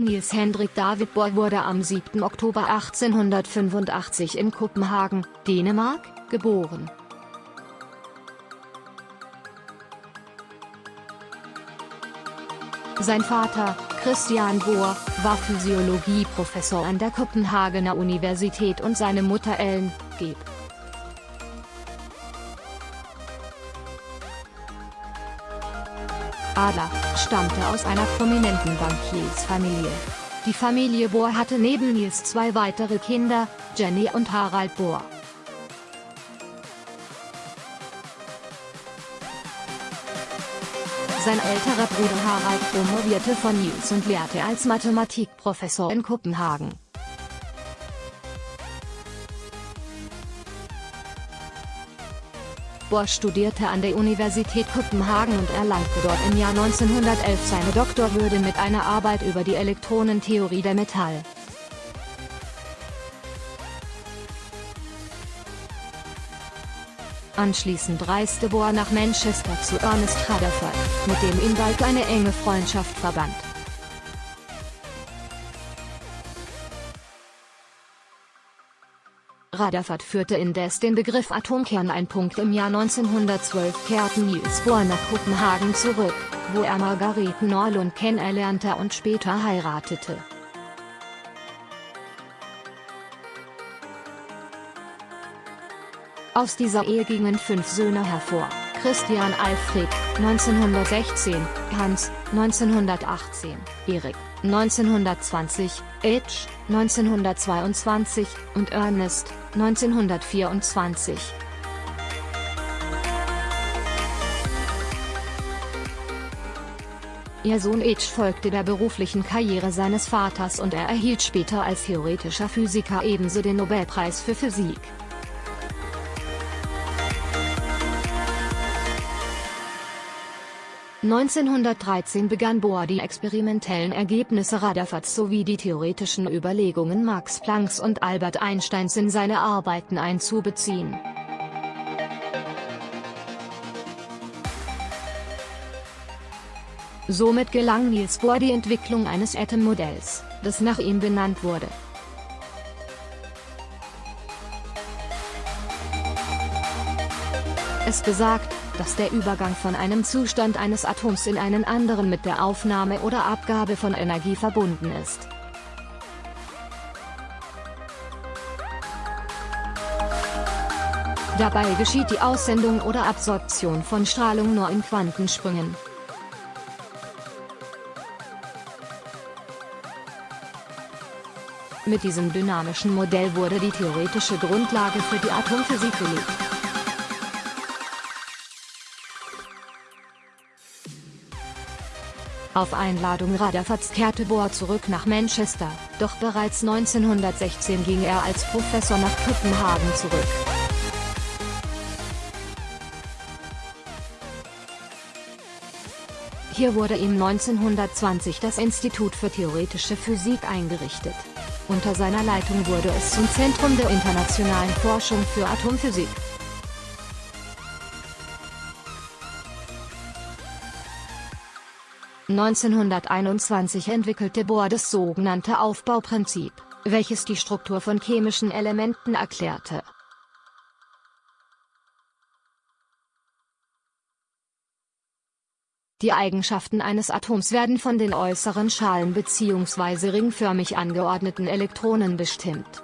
Niels Hendrik David Bohr wurde am 7. Oktober 1885 in Kopenhagen, Dänemark, geboren. Sein Vater, Christian Bohr, war Physiologieprofessor an der Kopenhagener Universität und seine Mutter Ellen, geb. Adler, stammte aus einer prominenten Bankiersfamilie. Die Familie Bohr hatte neben Nils zwei weitere Kinder, Jenny und Harald Bohr. Sein älterer Bruder Harald promovierte von Nils und lehrte als Mathematikprofessor in Kopenhagen. Bohr studierte an der Universität Kopenhagen und erlangte dort im Jahr 1911 seine Doktorwürde mit einer Arbeit über die Elektronentheorie der Metall. Anschließend reiste Bohr nach Manchester zu Ernest Rutherford, mit dem ihn bald eine enge Freundschaft verband. Rutherford führte indes den Begriff Atomkern ein. Im Jahr 1912 kehrten Niels Bohr nach Kopenhagen zurück, wo er Margarete Norlund kennenlernte und später heiratete. Aus dieser Ehe gingen fünf Söhne hervor, Christian Alfred, 1916, Hans, 1918, Erik, 1920, Edge, 1922, und Ernest, 1924. Ihr Sohn Edge folgte der beruflichen Karriere seines Vaters und er erhielt später als theoretischer Physiker ebenso den Nobelpreis für Physik. 1913 begann Bohr die experimentellen Ergebnisse Rutherfords sowie die theoretischen Überlegungen Max Plancks und Albert Einsteins in seine Arbeiten einzubeziehen. Somit gelang Niels Bohr die Entwicklung eines Atommodells, das nach ihm benannt wurde. Es besagt, dass der Übergang von einem Zustand eines Atoms in einen anderen mit der Aufnahme oder Abgabe von Energie verbunden ist. Dabei geschieht die Aussendung oder Absorption von Strahlung nur in Quantensprüngen. Mit diesem dynamischen Modell wurde die theoretische Grundlage für die Atomphysik gelegt. Auf Einladung Rutherfords kehrte Bohr zurück nach Manchester, doch bereits 1916 ging er als Professor nach Kopenhagen zurück. Hier wurde ihm 1920 das Institut für Theoretische Physik eingerichtet. Unter seiner Leitung wurde es zum Zentrum der internationalen Forschung für Atomphysik. 1921 entwickelte Bohr das sogenannte Aufbauprinzip, welches die Struktur von chemischen Elementen erklärte. Die Eigenschaften eines Atoms werden von den äußeren Schalen bzw. ringförmig angeordneten Elektronen bestimmt.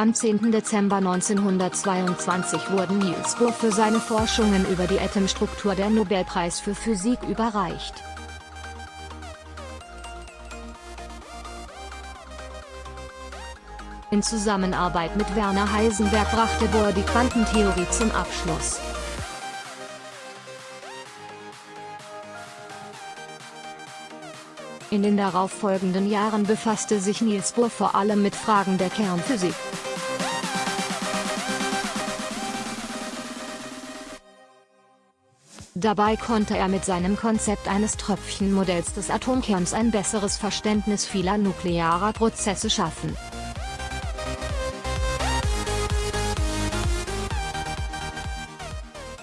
Am 10. Dezember 1922 wurden Niels Bohr für seine Forschungen über die Atomstruktur der Nobelpreis für Physik überreicht. In Zusammenarbeit mit Werner Heisenberg brachte Bohr die Quantentheorie zum Abschluss. In den darauffolgenden Jahren befasste sich Niels Bohr vor allem mit Fragen der Kernphysik. Dabei konnte er mit seinem Konzept eines Tröpfchenmodells des Atomkerns ein besseres Verständnis vieler nuklearer Prozesse schaffen.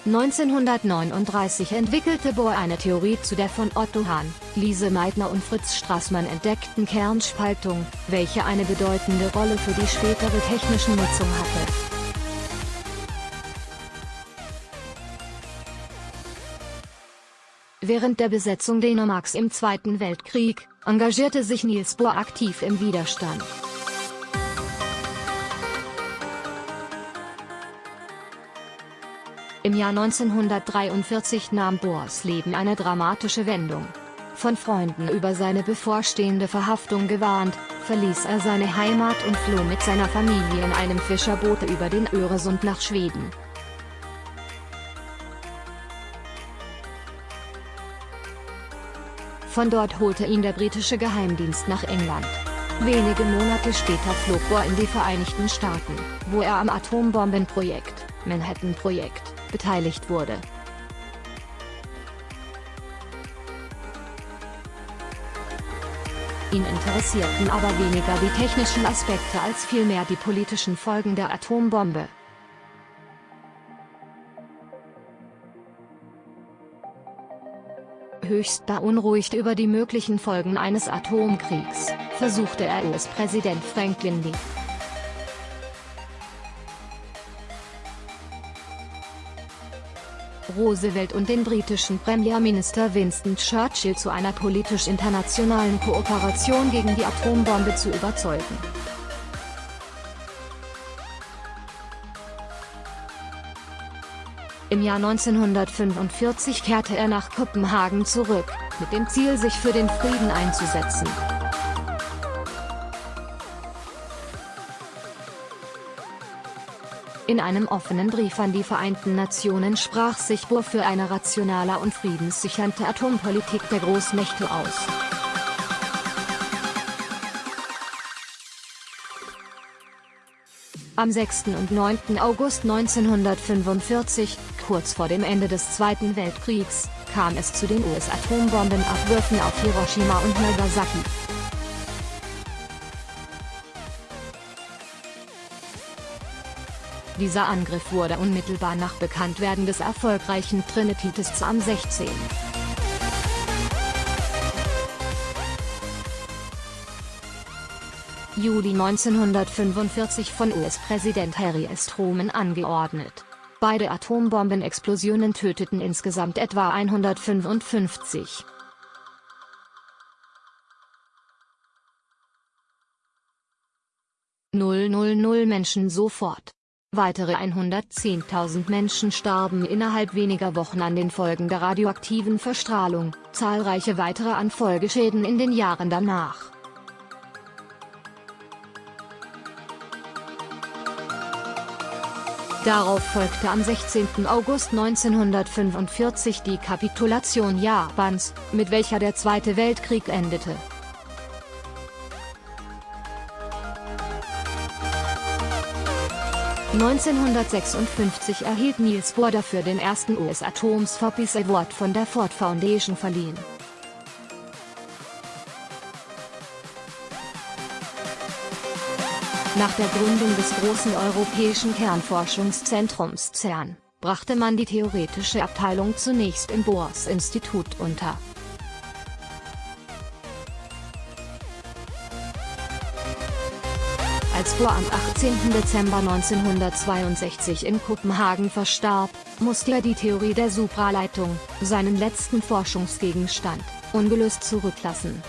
1939 entwickelte Bohr eine Theorie zu der von Otto Hahn, Lise Meitner und Fritz Strassmann entdeckten Kernspaltung, welche eine bedeutende Rolle für die spätere technische Nutzung hatte. Während der Besetzung Dänemarks im Zweiten Weltkrieg, engagierte sich Niels Bohr aktiv im Widerstand. Im Jahr 1943 nahm Bohrs Leben eine dramatische Wendung. Von Freunden über seine bevorstehende Verhaftung gewarnt, verließ er seine Heimat und floh mit seiner Familie in einem Fischerboot über den Öresund nach Schweden. Von dort holte ihn der britische Geheimdienst nach England. Wenige Monate später flog Bohr in die Vereinigten Staaten, wo er am Atombombenprojekt, Manhattan-Projekt, beteiligt wurde. Ihn interessierten aber weniger die technischen Aspekte als vielmehr die politischen Folgen der Atombombe. Höchst beunruhigt über die möglichen Folgen eines Atomkriegs, versuchte er US-Präsident Franklin D. Roosevelt und den britischen Premierminister Winston Churchill zu einer politisch-internationalen Kooperation gegen die Atombombe zu überzeugen. Im Jahr 1945 kehrte er nach Kopenhagen zurück, mit dem Ziel sich für den Frieden einzusetzen. In einem offenen Brief an die Vereinten Nationen sprach sich Bohr für eine rationale und friedenssichernde Atompolitik der Großmächte aus. Am 6. und 9. August 1945, kurz vor dem Ende des Zweiten Weltkriegs, kam es zu den US-Atombombenabwürfen auf Hiroshima und Nagasaki. Dieser Angriff wurde unmittelbar nach Bekanntwerden des erfolgreichen Trinity-Tests am 16. Juli 1945 von US-Präsident Harry S. Truman angeordnet. Beide Atombombenexplosionen töteten insgesamt etwa 155. Menschen sofort. Weitere 110.000 Menschen starben innerhalb weniger Wochen an den Folgen der radioaktiven Verstrahlung, zahlreiche weitere an Folgeschäden in den Jahren danach. Darauf folgte am 16. August 1945 die Kapitulation Japans, mit welcher der Zweite Weltkrieg endete. 1956 erhielt Niels Bohr dafür den ersten US Atoms for Peace Award von der Ford Foundation verliehen. Nach der Gründung des großen europäischen Kernforschungszentrums CERN, brachte man die theoretische Abteilung zunächst im Bohrs Institut unter. Bohr am 18. Dezember 1962 in Kopenhagen verstarb, musste er die Theorie der Supraleitung, seinen letzten Forschungsgegenstand, ungelöst zurücklassen.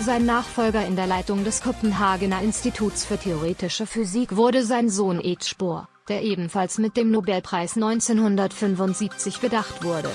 Sein Nachfolger in der Leitung des Kopenhagener Instituts für theoretische Physik wurde sein Sohn Ed Spohr, der ebenfalls mit dem Nobelpreis 1975 bedacht wurde.